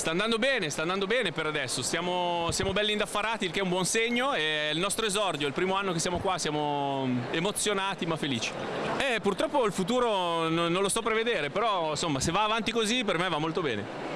Sta andando bene, sta andando bene per adesso, siamo, siamo belli indaffarati, il che è un buon segno, è il nostro esordio, il primo anno che siamo qua, siamo emozionati ma felici. E purtroppo il futuro non, non lo sto a prevedere, però insomma se va avanti così per me va molto bene.